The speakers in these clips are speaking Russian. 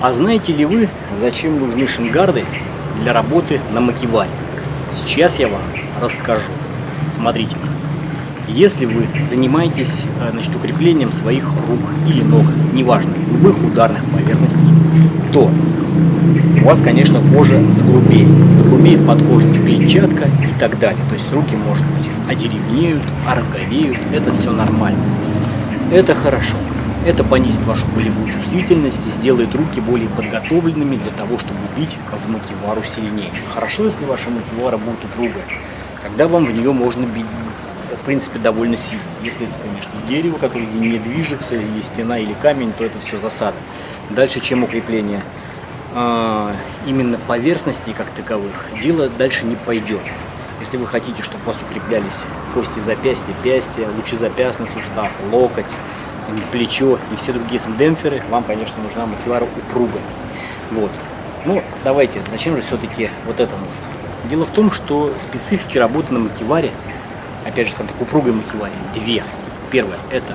А знаете ли вы, зачем нужны шингарды для работы на макеваре? Сейчас я вам расскажу. Смотрите, если вы занимаетесь э, значит, укреплением своих рук или ног, неважно, любых ударных поверхностей, то у вас, конечно, кожа загрубеет. Загрубеет подкожная клетчатка и так далее. То есть руки, может быть, одеревнеют, ороговеют. Это все нормально. Это хорошо. Это понизит вашу болевую чувствительность и сделает руки более подготовленными для того, чтобы бить в макивару сильнее. Хорошо, если ваша макивара будет упругая. Тогда вам в нее можно бить, в принципе, довольно сильно. Если это, конечно, дерево, которое не движется, или стена, или камень, то это все засада. Дальше, чем укрепление а, именно поверхностей как таковых, дело дальше не пойдет. Если вы хотите, чтобы у вас укреплялись кости запястья, пястья, лучезапястный сустав, локоть, плечо и все другие демпферы, вам, конечно, нужна макевара упругая. Вот. Ну, давайте, зачем же все-таки вот это нужно? Дело в том, что специфики работы на макеваре, опять же, скажем так, упругой макеваре, две. Первое – это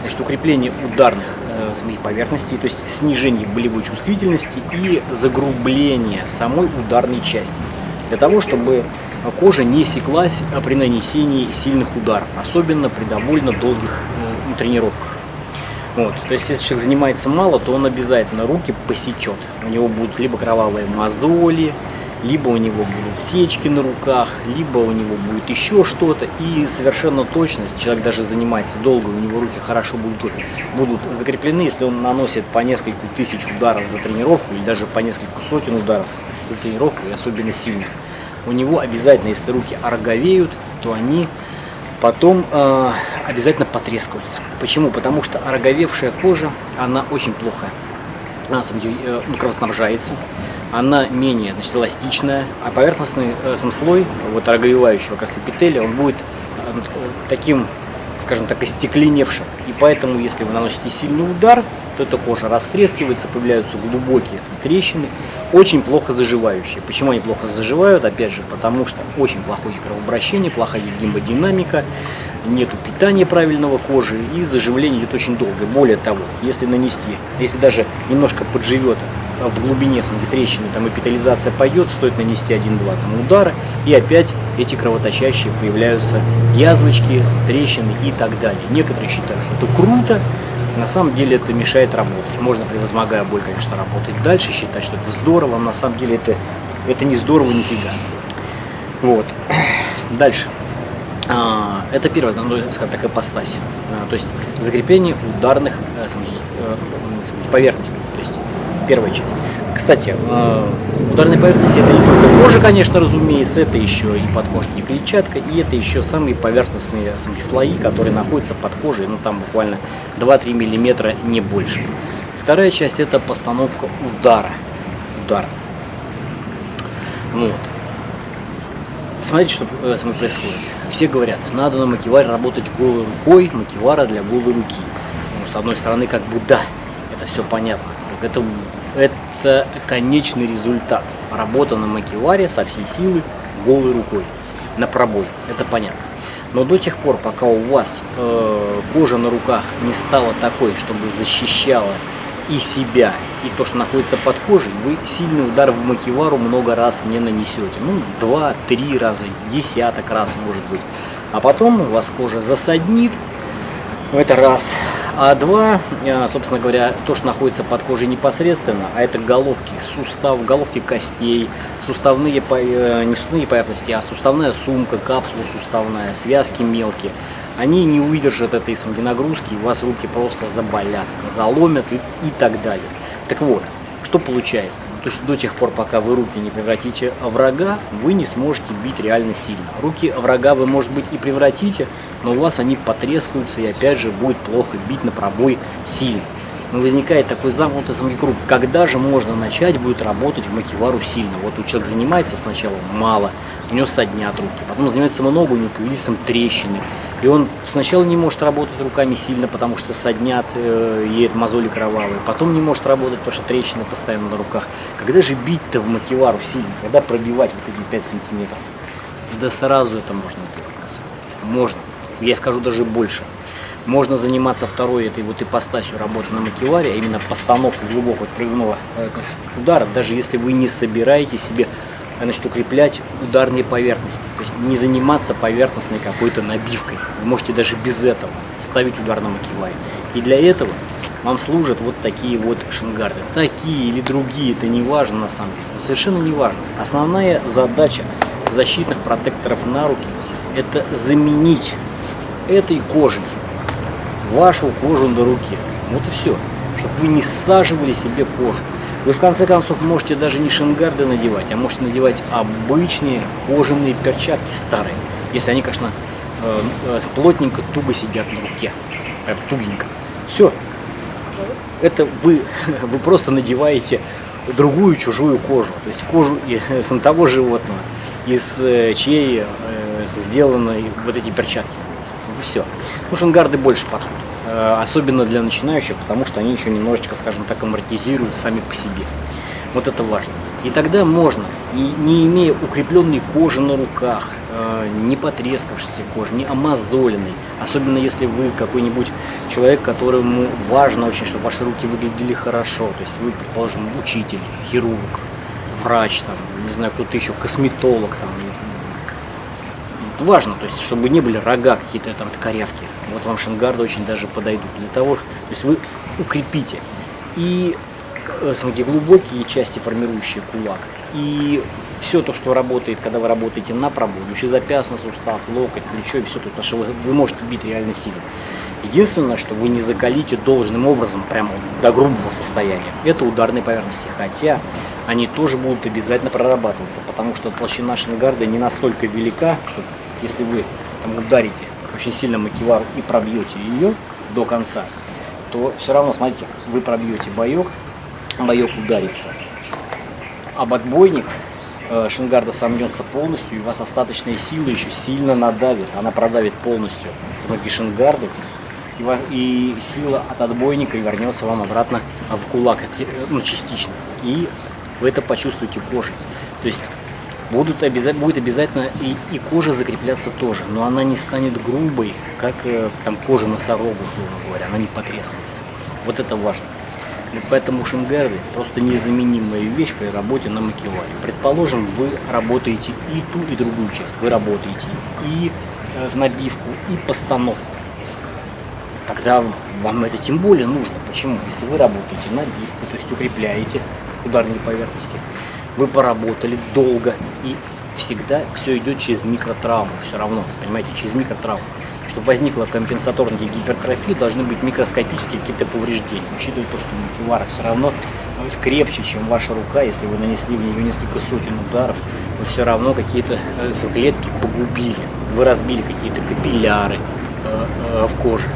значит, укрепление ударных э, самих поверхностей, то есть снижение болевой чувствительности и загрубление самой ударной части. Для того, чтобы кожа не секлась при нанесении сильных ударов, особенно при довольно долгих э, тренировках. Вот. То есть, если человек занимается мало, то он обязательно руки посечет. У него будут либо кровавые мозоли, либо у него будут сечки на руках, либо у него будет еще что-то. И совершенно точно, если человек даже занимается долго, у него руки хорошо будут, будут закреплены, если он наносит по несколько тысяч ударов за тренировку, или даже по несколько сотен ударов за тренировку, и особенно сильных, у него обязательно, если руки ороговеют, то они потом э, обязательно потрескаются. Почему? Потому что ороговевшая кожа, она очень плохо она, э, ну, кровоснабжается, она менее значит, эластичная, а поверхностный э, сам слой вот, ороговевающего как эпителия, он будет э, таким, скажем так, остекленевшим. И поэтому, если вы наносите сильный удар, то эта кожа растрескивается, появляются глубокие трещины, очень плохо заживающие. Почему они плохо заживают? Опять же, потому что очень плохое кровообращение, плохая гемодинамика, нету питания правильного кожи и заживление идет очень долго. Более того, если нанести, если даже немножко подживет в глубине самой трещины, там эпитализация пойдет, стоит нанести один-два удара, и опять эти кровоточащие появляются язвочки, трещины и так далее. Некоторые считают, что это круто, на самом деле это мешает работать. Можно, превозмогая боль, конечно, работать дальше, считать, что это здорово, но на самом деле это, это не здорово нифига. Вот. Дальше. Это первая, ну, скажем так, ипостась. А, то есть закрепление ударных э, э, поверхностей. То есть первая часть. Кстати, э, ударные поверхности это не только кожа, конечно, разумеется, это еще и подкожная клетчатка, и это еще самые поверхностные самые слои, которые находятся под кожей, ну там буквально 2-3 миллиметра, не больше. Вторая часть это постановка удара. Удар. Вот. Смотрите, что э, со мной происходит. Все говорят, надо на макеваре работать голой рукой, макевара для голой руки. Ну, с одной стороны, как бы да, это все понятно. Это, это конечный результат. Работа на макеваре со всей силы голой рукой, на пробой. Это понятно. Но до тех пор, пока у вас э, кожа на руках не стала такой, чтобы защищала и себя, и то, что находится под кожей, вы сильный удар в макевару много раз не нанесете. Ну, два-три раза, десяток раз может быть. А потом у вас кожа засаднит, это раз. А два, э, собственно говоря, то, что находится под кожей непосредственно, а это головки, сустав, головки костей, суставные, э, не суставные поверхности, а суставная сумка, капсула суставная, связки мелкие – они не выдержат этой нагрузки, у вас руки просто заболят, заломят и, и так далее. Так вот, что получается? То есть до тех пор, пока вы руки не превратите в врага, вы не сможете бить реально сильно. Руки врага вы, может быть, и превратите, но у вас они потрескаются и опять же будет плохо бить на пробой сильно. Но возникает такой замкнутый самый круг. Когда же можно начать будет работать в макевару сильно? Вот у человека занимается сначала мало, у него соднят руки, потом занимается много, у него появились там трещины. И он сначала не может работать руками сильно, потому что соднят, э, едет мозоли кровавые. Потом не может работать, потому что трещины постоянно на руках. Когда же бить-то в макевару сильно? Когда пробивать вот эти 5 сантиметров? Да сразу это можно делать, на самом деле. Можно. Я скажу даже больше. Можно заниматься второй этой вот ипостасью работы на макеваре, а именно постановкой глубокого прыгного э, удара, даже если вы не собираете себе значит, укреплять ударные поверхности. То есть не заниматься поверхностной какой-то набивкой. Вы можете даже без этого ставить удар на макеваре. И для этого вам служат вот такие вот шангарды. Такие или другие, это не важно на самом деле. Это совершенно не важно. Основная задача защитных протекторов на руки – это заменить этой кожей вашу кожу на руке. Вот и все. Чтобы вы не саживали себе кожу. Вы в конце концов можете даже не шингарды надевать, а можете надевать обычные кожаные перчатки старые. Если они, конечно, э, э, плотненько, туго сидят на руке. Тугенько. Все. Это вы, вы просто надеваете другую чужую кожу. То есть кожу с того животного, из э, чьей сделаны вот эти перчатки. Все. Ну, шангарды больше подходят. Э, особенно для начинающих, потому что они еще немножечко, скажем так, амортизируют сами по себе. Вот это важно. И тогда можно, и не имея укрепленной кожи на руках, э, не потрескавшейся кожи, не амазоленной, особенно если вы какой-нибудь человек, которому важно очень, чтобы ваши руки выглядели хорошо, то есть вы, предположим, учитель, хирург, врач, там, не знаю, кто-то еще, косметолог, там, важно, то есть, чтобы не были рога какие-то там корявки. Вот вам шангарды очень даже подойдут для того, то есть вы укрепите и э, самые глубокие части, формирующие кулак, и все то, что работает, когда вы работаете на пробой, запястный сустав, локоть, плечо и все то, потому что вы, вы можете бить реально сильно. Единственное, что вы не закалите должным образом, прямо до грубого состояния, это ударные поверхности. Хотя они тоже будут обязательно прорабатываться, потому что толщина шангарды не настолько велика, что если вы там, ударите очень сильно макевару и пробьете ее до конца, то все равно, смотрите, вы пробьете боек, боек ударится. Об отбойник э, шингарда сомнется полностью, и у вас остаточная сила еще сильно надавит. Она продавит полностью сапоги шингарду, и, и сила от отбойника вернется вам обратно в кулак, э, ну, частично. И вы это почувствуете кожей. То есть будут обязательно, будет обязательно и, и кожа закрепляться тоже, но она не станет грубой, как э, там кожа носорога, условно говоря, она не потрескается. Вот это важно. Поэтому шингарды просто незаменимая вещь при работе на макеваре. Предположим, вы работаете и ту, и другую часть. Вы работаете и э, набивку, и постановку. Тогда вам это тем более нужно. Почему? Если вы работаете набивку, то есть укрепляете ударные поверхности, вы поработали долго, и всегда все идет через микротравму, все равно, понимаете, через микротравму. Чтобы возникла компенсаторная гипертрофия, должны быть микроскопические какие-то повреждения. Учитывая то, что макевара все равно крепче, чем ваша рука, если вы нанесли в нее несколько сотен ударов, вы все равно какие-то э, клетки погубили. Вы разбили какие-то капилляры э, э, в коже,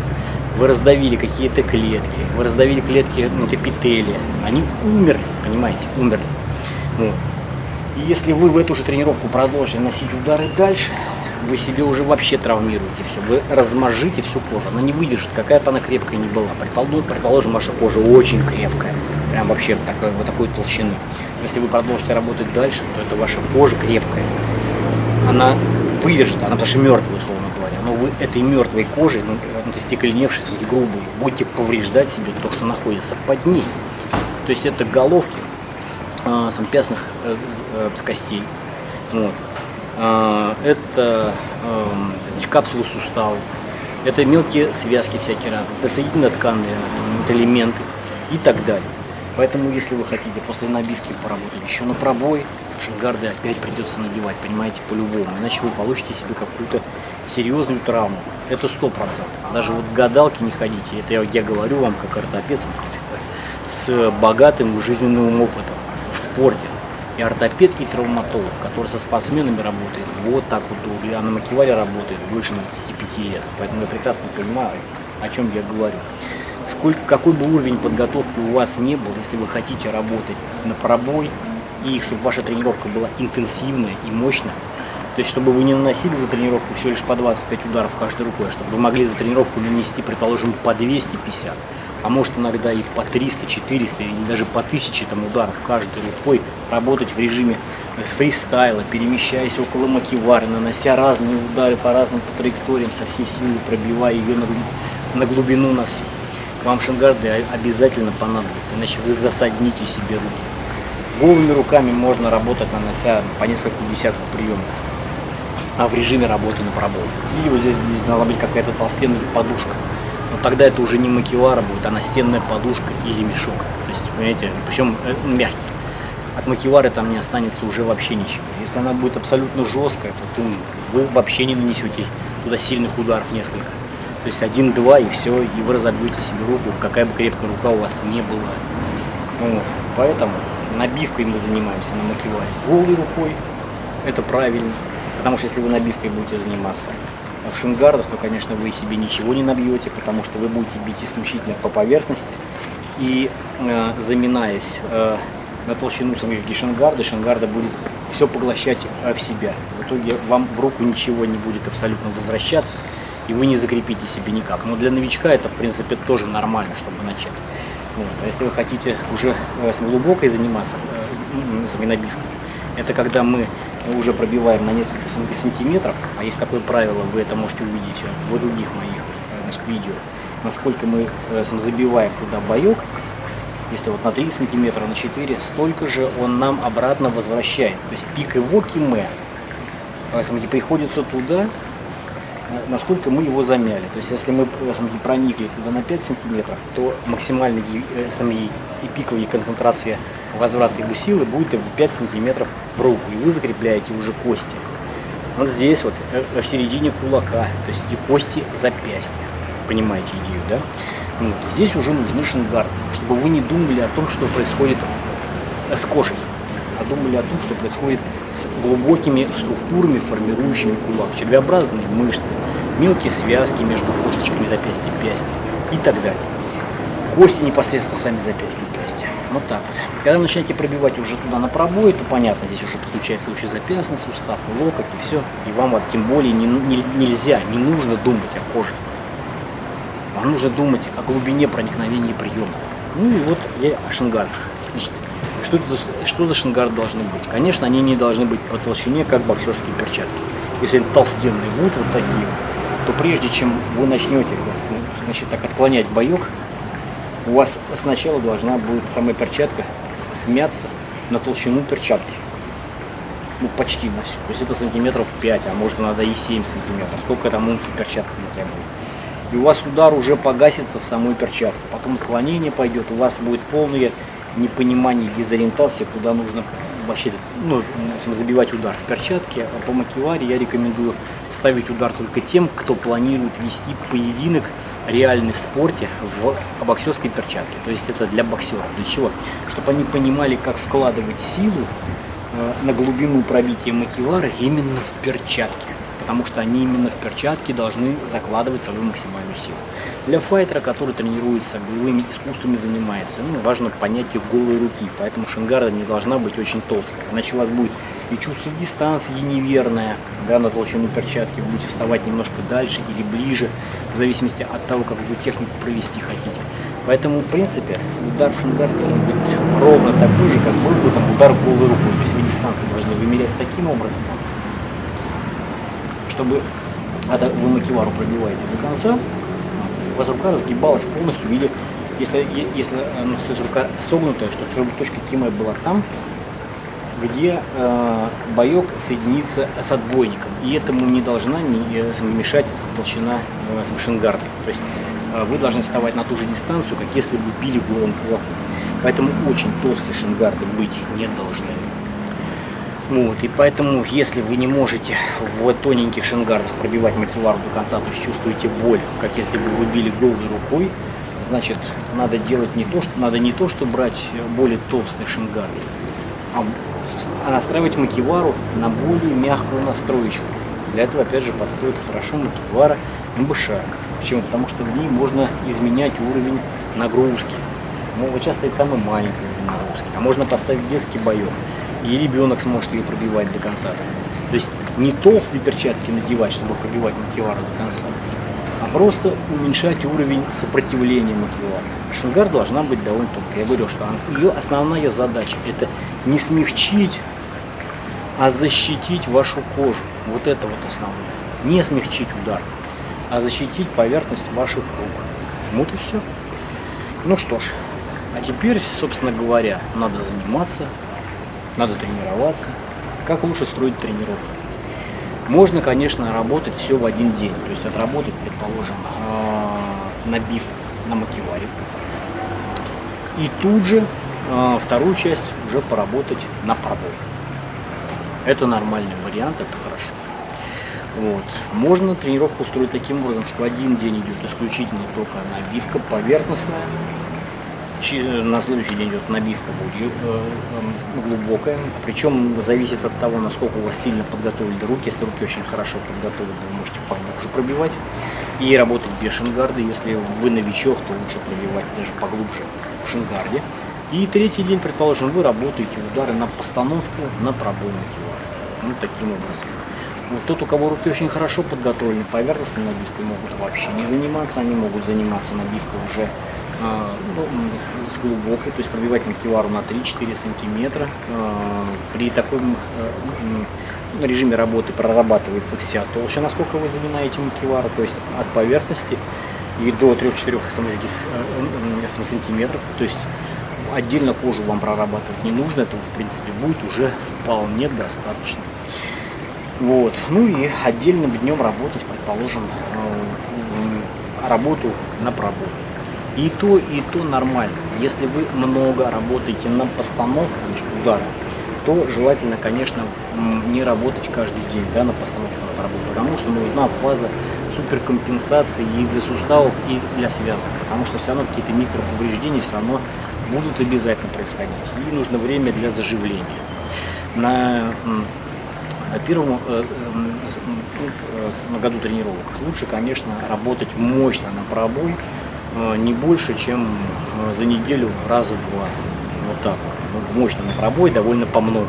вы раздавили какие-то клетки, вы раздавили клетки эпителия. Они умерли, понимаете, умерли. Вот. И если вы в эту же тренировку продолжите носить удары дальше, вы себе уже вообще травмируете все, вы размажите всю кожу, она не выдержит, какая-то она крепкая не была. Предположим, предположим, ваша кожа очень крепкая, прям вообще такой, вот такой толщины. Если вы продолжите работать дальше, то это ваша кожа крепкая, она выдержит, она потому что мертвая, условно говоря, но вы этой мертвой кожей, ну, ну стекленевшей, грубой, будете повреждать себе то, что находится под ней. То есть это головки, самопясных э, э, костей. Вот. Э, это э, значит, капсулы суставов, это мелкие связки всякие разные, это соединительно-тканные вот, элементы и так далее. Поэтому, если вы хотите после набивки поработать еще на пробой, шингарды опять придется надевать, понимаете, по-любому. Иначе вы получите себе какую-то серьезную травму. Это сто процентов. Даже вот гадалки не ходите. Это я, я говорю вам как ортопед с богатым жизненным опытом в спорте. И ортопед, и травматолог, который со спортсменами работает, вот так вот долго, а на макеваре работает больше 25 лет. Поэтому я прекрасно понимаю, о чем я говорю. Сколько, какой бы уровень подготовки у вас не был, если вы хотите работать на пробой, и чтобы ваша тренировка была интенсивная и мощная, то есть, чтобы вы не наносили за тренировку всего лишь по 25 ударов каждой рукой, а чтобы вы могли за тренировку нанести, предположим, по 250, а может иногда и по 300, 400 или даже по 1000 там, ударов каждой рукой, работать в режиме фристайла, перемещаясь около макивары, нанося разные удары по разным по траекториям, со всей силы пробивая ее на на глубину на всю. Вам шингарды обязательно понадобятся, иначе вы засадните себе руки. Голыми руками можно работать, нанося по несколько десятков приемов а в режиме работы на пробой. Или вот здесь, здесь должна быть какая-то толстенная подушка. Но тогда это уже не макевара будет, а настенная подушка или мешок. То есть, понимаете, причем э, мягкий. От макевары там не останется уже вообще ничего. Если она будет абсолютно жесткая, то вы вообще не нанесете туда сильных ударов несколько. То есть один-два и все, и вы разобьете себе руку, какая бы крепкая рука у вас не была. Вот. Поэтому набивкой мы занимаемся на макеваре. Голой рукой, это правильно. Потому что если вы набивкой будете заниматься в шингардах, то, конечно, вы себе ничего не набьете, потому что вы будете бить исключительно по поверхности. И э, заминаясь э, на толщину самих шингарда, шингарда будет все поглощать э, в себя. В итоге вам в руку ничего не будет абсолютно возвращаться, и вы не закрепите себе никак. Но для новичка это, в принципе, тоже нормально, чтобы начать. Вот. А если вы хотите уже э, глубокой заниматься, э, с набивкой, это когда мы уже пробиваем на несколько сантиметров, а есть такое правило, вы это можете увидеть в других моих значит, видео, насколько мы э, забиваем туда боек, если вот на 3 сантиметра, на 4, столько же он нам обратно возвращает. То есть пик его киме приходится туда, насколько мы его замяли. То есть если мы проникли туда на 5 сантиметров, то максимальная э, и пиковая концентрация возврата его силы будет в 5 сантиметров в руку. И вы закрепляете уже кости. Вот здесь вот, э, в середине кулака, то есть эти кости запястья. Понимаете идею, да? Вот. Здесь уже нужны шингарды, чтобы вы не думали о том, что происходит э, с кожей а думали о том, что происходит с глубокими структурами, формирующими кулак, червеобразные мышцы, мелкие связки между косточками запястья и пястья и так далее. Кости непосредственно сами запястья и пястья. Вот так вот. Когда начинаете пробивать уже туда на пробой, то понятно, здесь уже подключается лучезапястный сустав, и локоть, и все. И вам вот тем более не, не, нельзя, не нужно думать о коже. Вам нужно думать о глубине проникновения приема. Ну и вот я о шингардах. Значит, что, это за, что за шингарды должны быть? Конечно, они не должны быть по толщине, как боксерские перчатки. Если толстенные будут вот такие, то прежде чем вы начнете ну, значит, так отклонять боек, у вас сначала должна будет самая перчатка смяться на толщину перчатки. Ну, почти на всю. То есть это сантиметров 5, а может надо и 7 сантиметров. Сколько там унций перчатки не требует. И у вас удар уже погасится в самой перчатке. Потом отклонение пойдет, у вас будет полное непонимание, дезориентация, куда нужно вообще ну, забивать удар в перчатке. А по макеваре я рекомендую ставить удар только тем, кто планирует вести поединок реальный в спорте в боксерской перчатке. То есть это для боксеров. Для чего? Чтобы они понимали, как вкладывать силу э, на глубину пробития макевара именно в перчатке потому что они именно в перчатке должны закладывать свою максимальную силу. Для файтера, который тренируется, боевыми искусствами занимается, ну, важно понятие голой руки, поэтому шингарда не должна быть очень толстой, иначе у вас будет и чувство дистанции неверное, да, на толщину перчатки, вы будете вставать немножко дальше или ближе, в зависимости от того, как вы технику провести хотите. Поэтому, в принципе, удар в шингард должен быть ровно такой же, как был бы там удар голой рукой. То есть вы дистанцию должны вымерять таким образом, чтобы когда вы макевару пробиваете до конца, у вас рука разгибалась полностью в если, если ну, рука согнутая, чтобы точка кима была там, где э, боек соединится с отбойником. И этому не должна э, мешать толщина э, с шингарда. То есть э, вы должны вставать на ту же дистанцию, как если бы били голым кулаком. Поэтому очень толстые шингарды быть не должны. Вот, и поэтому, если вы не можете в тоненьких шингардах пробивать макевар до конца, то есть чувствуете боль, как если бы вы били голой рукой, значит, надо делать не то, что надо не то, что брать более толстые шингарды, а, а настраивать макевару на более мягкую настроечку. Для этого, опять же, подходит хорошо макевара МБШ. Почему? Потому что в ней можно изменять уровень нагрузки. Ну, вот сейчас стоит самый маленький уровень нагрузки. А можно поставить детский боек и ребенок сможет ее пробивать до конца. То есть не толстые перчатки надевать, чтобы пробивать макевар до конца, а просто уменьшать уровень сопротивления макевара. Шингар должна быть довольно тонкой. Я говорю, что ее основная задача это не смягчить, а защитить вашу кожу. Вот это вот основное. Не смягчить удар. а защитить поверхность ваших рук. Вот и все. Ну что ж, а теперь, собственно говоря, надо заниматься, надо тренироваться. Как лучше строить тренировку? Можно, конечно, работать все в один день. То есть отработать, предположим, а, набивку на макеваре. И тут же а, вторую часть уже поработать на пробой. Это нормальный вариант, это хорошо. Вот. Можно тренировку устроить таким образом, что один день идет исключительно только набивка поверхностная, на следующий день идет набивка будет э, э, глубокая. Причем зависит от того, насколько у вас сильно подготовлены руки. Если руки очень хорошо подготовлены, вы можете поглубже пробивать. И работать без шингарда. Если вы новичок, то лучше пробивать даже поглубже в шингарде. И третий день, предположим, вы работаете удары на постановку, на пробойный кило. Вот таким образом. Вот тот, у кого руки очень хорошо подготовлены, поверхностной набивкой могут вообще не заниматься, они могут заниматься набивкой уже ну, с глубокой, то есть пробивать макевару на 3-4 сантиметра. А, при таком э, режиме работы прорабатывается вся толщина, насколько вы занимаете макевару, то есть от поверхности и до 3-4 э, сантиметров. То есть отдельно кожу вам прорабатывать не нужно, этого в принципе будет уже вполне достаточно. Вот. Ну и отдельным днем работать, предположим, э, работу на пробой. И то, и то нормально. Если вы много работаете на постановку значит, удара, то желательно, конечно, не работать каждый день да, на постановку пробой, потому что нужна фаза суперкомпенсации и для суставов, и для связок, потому что все равно какие-то микроповреждения все равно будут обязательно происходить. И нужно время для заживления. На первом э, ну, э, на году тренировок лучше, конечно, работать мощно на пробой, э, не больше, чем за неделю раза два. Вот так. Ну, мощно пробой, довольно по много.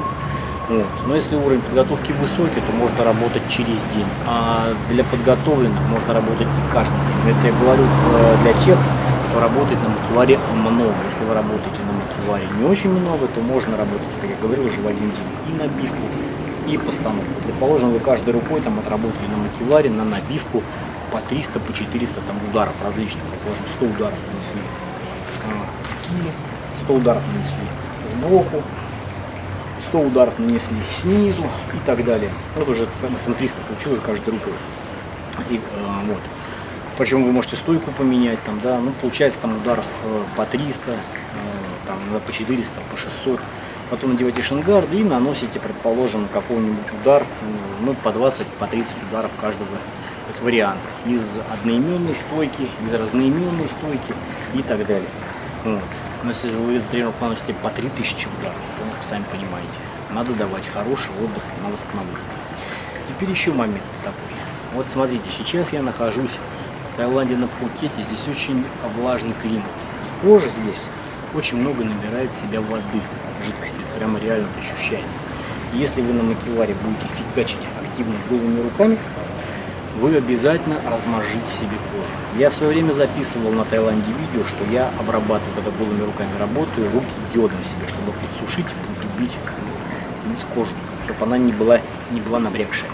Вот. Но если уровень подготовки высокий, то можно работать через день. А для подготовленных можно работать не каждый день. Это я говорю для тех, кто работает на макеваре много. Если вы работаете на макеваре не очень много, то можно работать, как я говорил, уже в один день. И набивку, и постановку. Предположим, вы каждой рукой там отработали на макеваре, на набивку по 300, по 400 там, ударов различных. Предположим, 100 ударов нанесли. А, скили, 100 ударов нанесли сбоку, 100 ударов нанесли снизу и так далее. Вот уже СМ-300 получилось каждой рукой. И, а, вот. Причем вы можете стойку поменять, там, да, ну, получается там ударов э, по 300, э, там, по 400, по 600 потом надеваете шангарды и наносите, предположим, какой-нибудь удар, ну, по 20, по 30 ударов каждого вот, варианта. Из одноименной стойки, из разноименной стойки и так далее. Вот. Но если вы за тренировку наносите по 3000 ударов, то, сами понимаете, надо давать хороший отдых на восстановление. Теперь еще момент такой. Вот смотрите, сейчас я нахожусь в Таиланде на Пхукете, здесь очень влажный климат. Кожа здесь очень много набирает в себя воды жидкости, прямо реально ощущается. Если вы на макеваре будете фигачить активно голыми руками, вы обязательно размажите себе кожу. Я в свое время записывал на Таиланде видео, что я обрабатываю, когда голыми руками работаю, руки йодом себе, чтобы подсушить подубить кожу, чтобы она не была, не была набрякшая.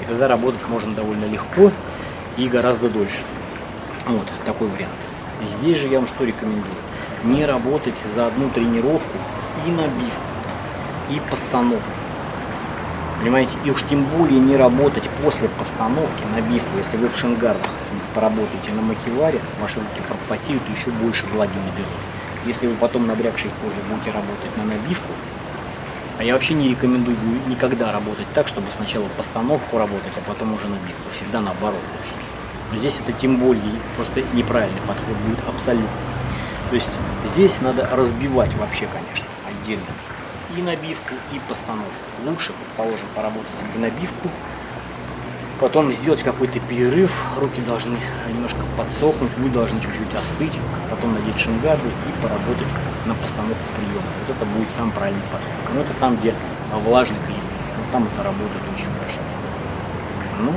И тогда работать можно довольно легко и гораздо дольше. Вот такой вариант. И здесь же я вам что рекомендую? Не работать за одну тренировку и набивку, и постановку. Понимаете, и уж тем более не работать после постановки набивку, если вы в шингардах поработаете на макеваре, ваши руки пропотеют еще больше влаги наберут. Если вы потом набрякшей кожей будете работать на набивку, а я вообще не рекомендую никогда работать так, чтобы сначала постановку работать, а потом уже набивку. Всегда наоборот лучше. Но здесь это тем более просто неправильный подход будет абсолютно. То есть здесь надо разбивать вообще, конечно отдельно и набивку, и постановку. Лучше, предположим, поработать на набивку, потом сделать какой-то перерыв, руки должны немножко подсохнуть, вы должны чуть-чуть остыть, потом надеть шингарды и поработать на постановку приема. Вот это будет сам правильный подход. Но это там, где влажный климат, вот там это работает очень хорошо. Ну,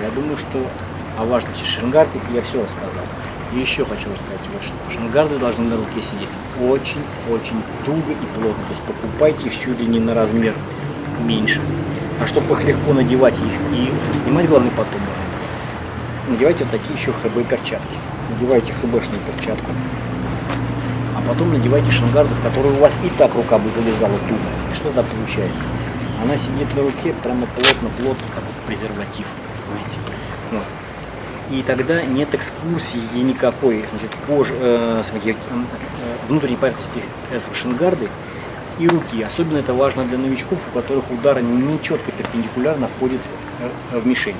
я думаю, что о важности шингарки я все рассказал. И еще хочу рассказать вот что. Шангарды должны на руке сидеть очень-очень туго и плотно. То есть покупайте их чуть ли не на размер меньше. А чтобы их легко надевать их и снимать главный потом, надевайте вот такие еще ХБ перчатки. Надевайте ХБшную перчатку. А потом надевайте шангарды, в которые у вас и так рука бы залезала туго. И что тогда получается? Она сидит на руке прямо плотно-плотно, как презерватив. Понимаете? Вот. И тогда нет экскурсии никакой значит, кожи, э, смотрите, э, внутренней поверхности э, шангарды и руки. Особенно это важно для новичков, у которых удар не четко перпендикулярно входит э, в мишень.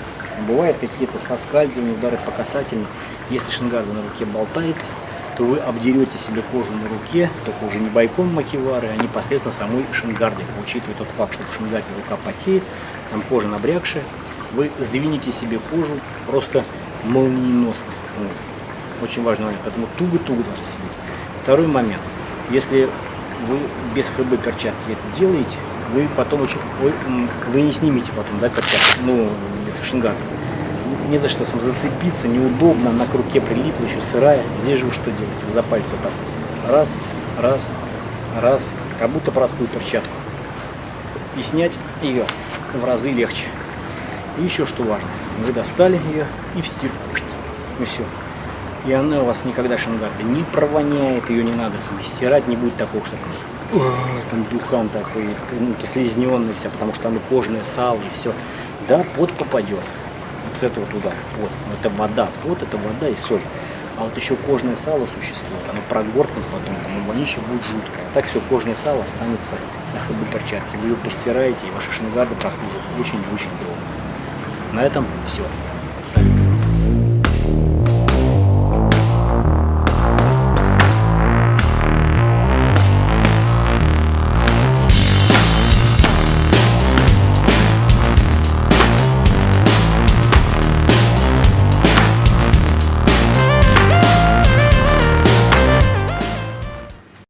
Бывают какие-то соскальзывания, удары по касательной. Если шангарда на руке болтается, то вы обдерете себе кожу на руке, только уже не бойком макивары, а непосредственно самой шингардой. Учитывая тот факт, что в шингарде рука потеет, там кожа набрякшая, вы сдвинете себе кожу просто молниеносно. Вот. Очень важный момент, поэтому туго-туго должны сидеть. Второй момент. Если вы без ХБ перчатки это делаете, вы потом очень, вы, не снимете потом, да, перчатки, ну, с шингарда. Не за что сам зацепиться, неудобно, на к руке прилипла, еще сырая. Здесь же вы что делаете? За пальцы так. Раз, раз, раз, как будто простую перчатку. И снять ее в разы легче. И еще что важно, вы достали ее и в стирку. И все. И она у вас никогда шангарда не провоняет, ее не надо стирать, не будет такого, что там духан такой, ну, слизненный вся, потому что и кожное сало, и все. Да, пот попадет вот с этого туда. Вот, это вода, вот это вода и соль. А вот еще кожное сало существует, оно прогоркнет потом, там и вонище будет жуткое. Так все, кожное сало останется на ходу перчатки. Вы ее постираете, и ваши шангарды прослужат очень-очень долго. На этом все.